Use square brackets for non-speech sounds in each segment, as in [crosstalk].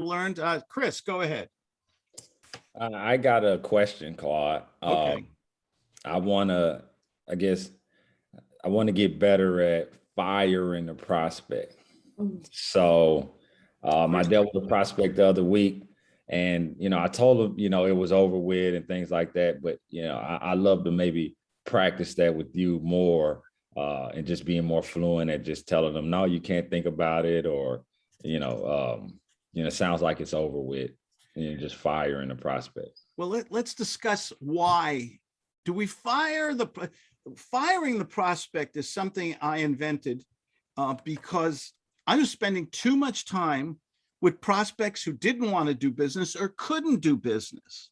learned. Uh, Chris, go ahead. Uh, I got a question, Claude. Okay. Um, I want to, I guess, I want to get better at firing a prospect. So um, I dealt with a prospect the other week and, you know, I told him, you know, it was over with and things like that. But, you know, I, I love to maybe practice that with you more uh, and just being more fluent at just telling them, no, you can't think about it or, you know, um, you know, it sounds like it's over with and you're just firing the prospect. Well, let, let's discuss why. Do we fire the, firing the prospect is something I invented uh, because I was spending too much time with prospects who didn't want to do business or couldn't do business.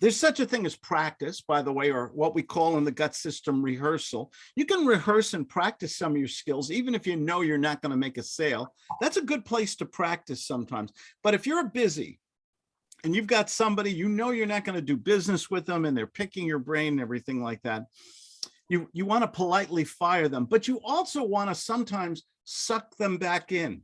There's such a thing as practice, by the way, or what we call in the gut system rehearsal. You can rehearse and practice some of your skills, even if you know you're not going to make a sale. That's a good place to practice sometimes. But if you're busy and you've got somebody, you know you're not going to do business with them and they're picking your brain and everything like that, you, you want to politely fire them, but you also want to sometimes suck them back in.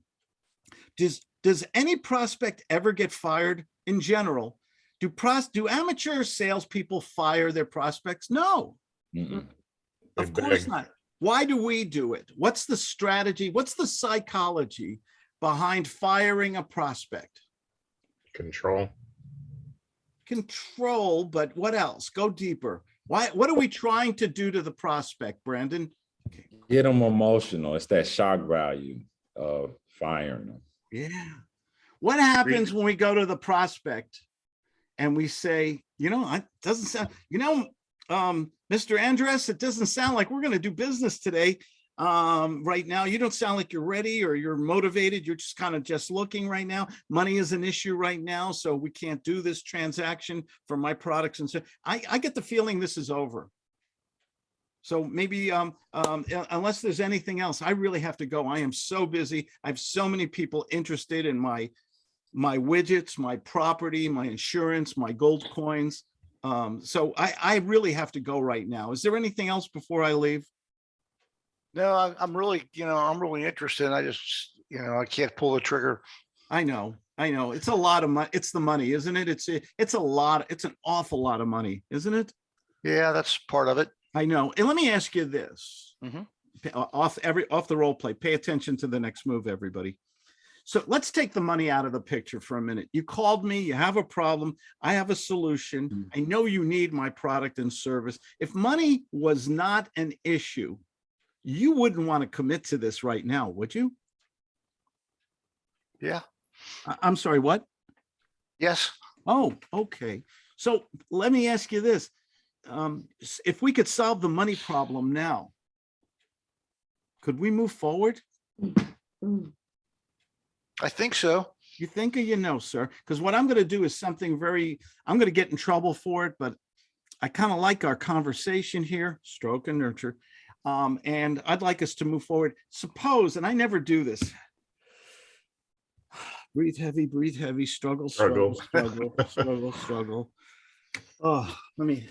Does, does any prospect ever get fired in general? Do pros, do amateur salespeople fire their prospects? No, Mm-mm. of course not. Why do we do it? What's the strategy? What's the psychology behind firing a prospect? Control. Control, but what else? Go deeper. Why, what are we trying to do to the prospect, Brandon? Get them emotional. It's that shock value of firing them. Yeah. What happens when we go to the prospect and we say, you know, it doesn't sound, you know, um, Mr. Andress, it doesn't sound like we're going to do business today. Um, right now, you don't sound like you're ready or you're motivated. You're just kind of just looking right now. Money is an issue right now, so we can't do this transaction for my products. And so I, I get the feeling this is over. So maybe um, um, unless there's anything else, I really have to go. I am so busy. I have so many people interested in my my widgets, my property, my insurance, my gold coins. Um, so I, I really have to go right now. Is there anything else before I leave? No, I- I'm really, you know, I'm really interested. I just, you know, I can't pull the trigger. I know, I know. It's a lot of money. It's the money, isn't it? It's, a- it's a lot. It's an awful lot of money, isn't it? Yeah, that's part of it. I know. And let me ask you this. Mhm. Uh, Off every, off the role play, pay attention to the next move, everybody. So let's take the money out of the picture for a minute. You called me, you have a problem, I have a solution. Mm. I know you need my product and service. If money was not an issue, you wouldn't want to commit to this right now, would you? Yeah, I- I'm sorry, what? yes. Oh, okay. So let me ask you this. Um, if we could solve the money problem now, could we move forward? Mm, mm. I think so. You think or you know, sir? Because what I'm going to do is something very, I'm going to get in trouble for it, but I kind of like our conversation here, stroke and nurture. Um, and I'd like us to move forward. Suppose, and I never do this. [sighs] Breathe heavy, breathe heavy, struggle, struggle, struggle, struggle, [laughs] struggle. Oh, let me.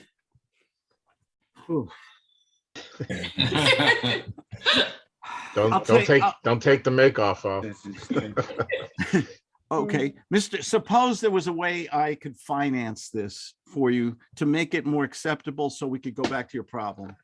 Ooh. [laughs] I'll Don't, don't take- take, don't take the make off off. [laughs] Okay, Mr. Suppose there was a way I could finance this for you to make it more acceptable so we could go back to your problem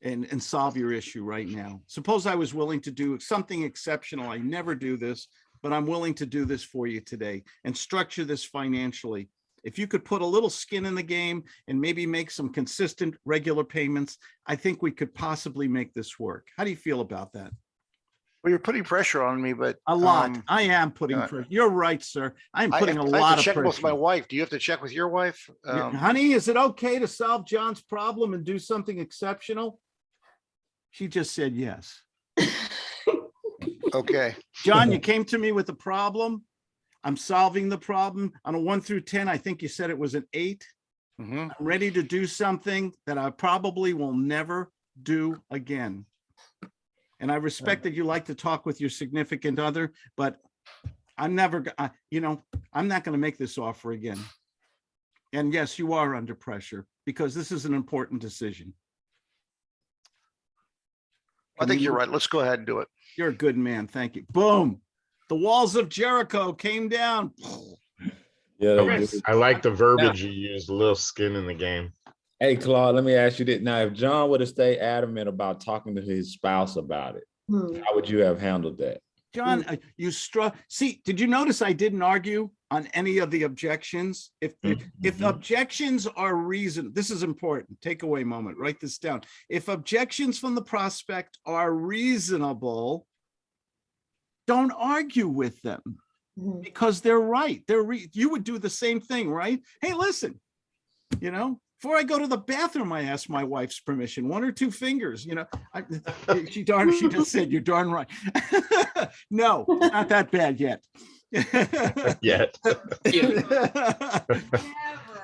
and, and solve your issue right now. Suppose I was willing to do something exceptional. I never do this, but I'm willing to do this for you today and structure this financially. If you could put a little skin in the game and maybe make some consistent, regular payments, I think we could possibly make this work. How do you feel about that? Well, you're putting pressure on me, but. A lot. um, I am putting, uh, pressure. you're right, sir. I'm I putting a have- I have lot to of check with my wife. Do you have to check with your wife? Yeah, Um, Honey, is it okay to solve John's problem and do something exceptional? She just said yes. [laughs] Okay, John, you [laughs] came to me with a problem. I'm solving the problem. On a one through 10, I think you said it was an eight. mhm. I'm ready to do something that I probably will never do again. And I respect that you like to talk with your significant other, but I'm never, go- I- you know, I'm not going to make this offer again. And yes, you are under pressure because this is an important decision. I think we you're right. Let's go ahead and do it. You're a good man. Thank you. Boom. The walls of Jericho came down. Yeah. I like the verbiage you used, a little skin in the game. Hey, Claude, let me ask you this. Now, if John would have stayed adamant about talking to his spouse about it, Hmm. how would you have handled that? John, uh, you struck, see, did you notice I didn't argue on any of the objections? If, if- if Mhm. objections are reason, this is important, takeaway moment, write this down. If objections from the prospect are reasonable, don't argue with them Mhm. because they're right. They're, re- you would do the same thing, right? Hey, listen, you know, before I go to the bathroom, I ask my wife's permission, one or two fingers, you know. I- [laughs] She darn, she just said, you're darn right. [laughs] No, not that bad yet. Yet, [laughs]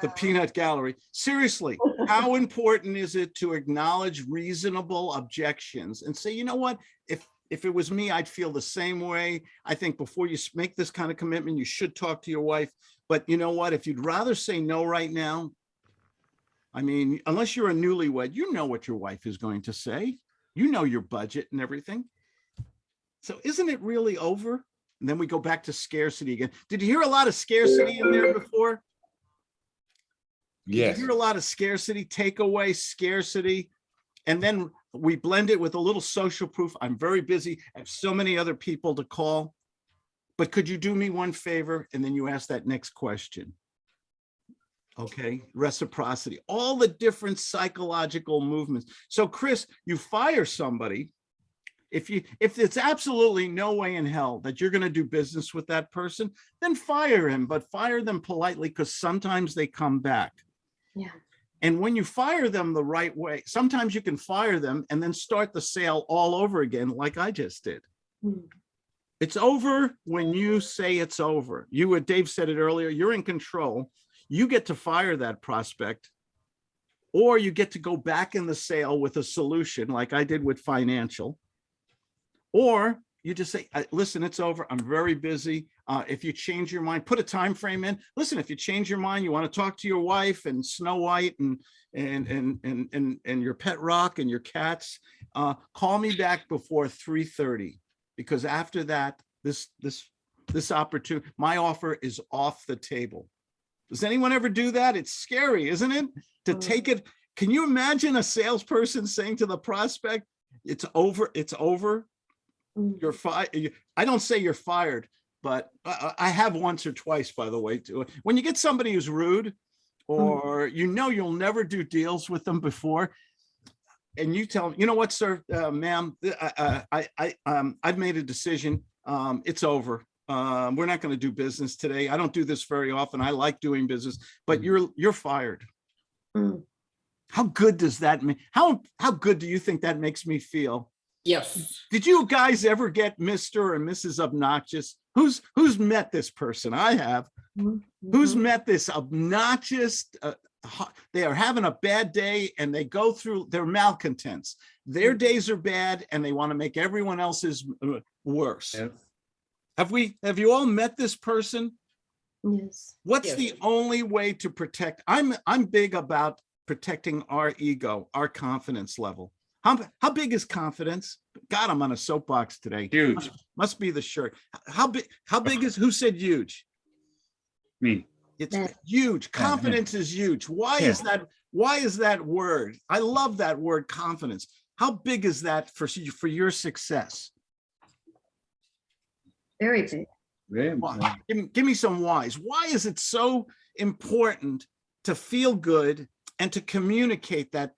The peanut gallery. Seriously, how important is it to acknowledge reasonable objections and say, you know what? If, if it was me, I'd feel the same way. I think before you make this kind of commitment, you should talk to your wife. But you know what? If you'd rather say no right now, I mean, unless you're a newlywed, you know what your wife is going to say. You know your budget and everything. So isn't it really over? And then we go back to scarcity again. Did you hear a lot of scarcity in there before? Did you Yes. hear a lot of scarcity, takeaway, scarcity. And then we blend it with a little social proof. I'm very busy. I have so many other people to call. But could you do me one favor? And then you ask that next question. Okay, reciprocity, all the different psychological movements. So Chris, you fire somebody. If you, if it's absolutely no way in hell that you're gonna do business with that person, then fire him, but fire them politely because sometimes they come back. Yeah. And when you fire them the right way, sometimes you can fire them and then start the sale all over again, like I just did. Hmm. It's over when you say it's over. You, Dave said it earlier, you're in control. You get to fire that prospect. Or you get to go back in the sale with a solution like I did with financial. Or you just say, listen, it's over. I'm very busy. Uh, if you change your mind, put a time frame in. Listen, if you change your mind, you want to talk to your wife and Snow White and and and and and and your pet rock and your cats, uh, call me back before 3:30 because after that, this this this opportunity, my offer is off the table. Does anyone ever do that? It's scary, isn't it? To Mm. take it. Can you imagine a salesperson saying to the prospect, it's over, it's over, Mm. you're fired. I don't say you're fired, but I, I have once or twice, by the way, too. When you get somebody who's rude or you know you'll never do deals with them before, and you tell them, you know what, sir, uh, ma'am, I, I, I, I, um, I've made a decision. Um, it's over. Um, we're not going to do business today. I don't do this very often. I like doing business, but you're, you're fired. Mm. How good does that mean? How, how good do you think that makes me feel? Yes. Did you guys ever get Mr. and Mrs. Obnoxious? Who's, who's met this person? I have. Mhm. Who's Mhm. met this obnoxious, uh, they are having a bad day and they go through, they're malcontents. Their Mhm. days are bad and they want to make everyone else's uh, worse. Have we, have you all met this person? Yes. What's Yes. the only way to protect? I'm, I'm big about protecting our ego, our confidence level. How, how big is confidence? God, I'm on a soapbox today. Huge. Must be the shirt. How big, how big is, who said huge? Me. It's Yeah. huge. Yeah, yeah. Confidence is huge. Why is that? Why is that word? I love that word confidence. How big is that for, s- for your success? Very big. Very Why? important. Give, give me some whys. Why is it so important to feel good and to communicate that?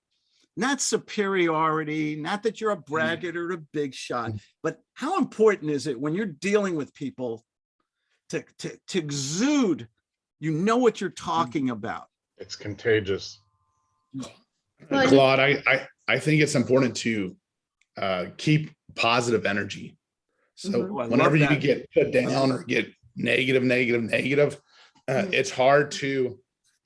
Not superiority, not that you're a braggart or a big shot, but how important is it when you're dealing with people to, to, to exude, you know what you're talking about? it's contagious. Well, Claude, I, I, I think it's important to uh, keep positive energy. So Mhm. Oh, I love whenever you get put down or get negative, negative, negative, uh, it's hard to,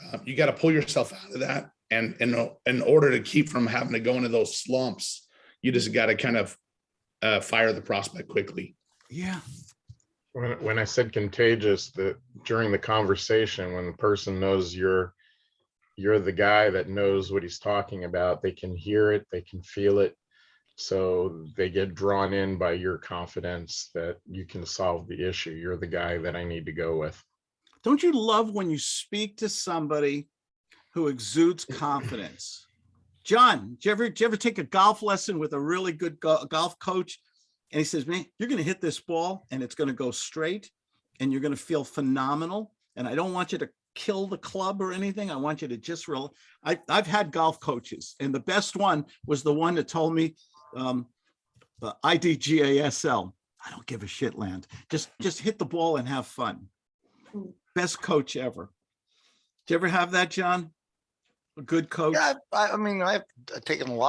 uh, you got to pull yourself out of that. And in, in order to keep from having to go into those slumps, you just got to kind of uh, fire the prospect quickly. Yeah. When, when I said contagious, that during the conversation, when the person knows you're, you're the guy that knows what he's talking about, they can hear it, they can feel it. So they get drawn in by your confidence that you can solve the issue. You're the guy that I need to go with. Don't you love when you speak to somebody who exudes confidence? John, did you ever, did you ever take a golf lesson with a really good go- golf coach? And he says, man, you're gonna hit this ball and it's gonna go straight and you're gonna feel phenomenal. And I don't want you to kill the club or anything. I want you to just real, I, I've had golf coaches and the best one was the one that told me, um, uh, IDGASL. I don't give a shit land. Just, just hit the ball and have fun. Mm. Best coach ever. Did you ever have that, John? A good coach? Yeah, I, I mean, I've uh, taken a lot of